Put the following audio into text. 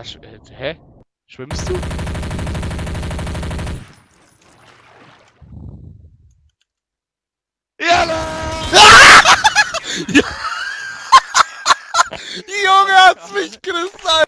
Das, äh, hä? Schwimmst du? Ja! Junge hat's mich gerissen!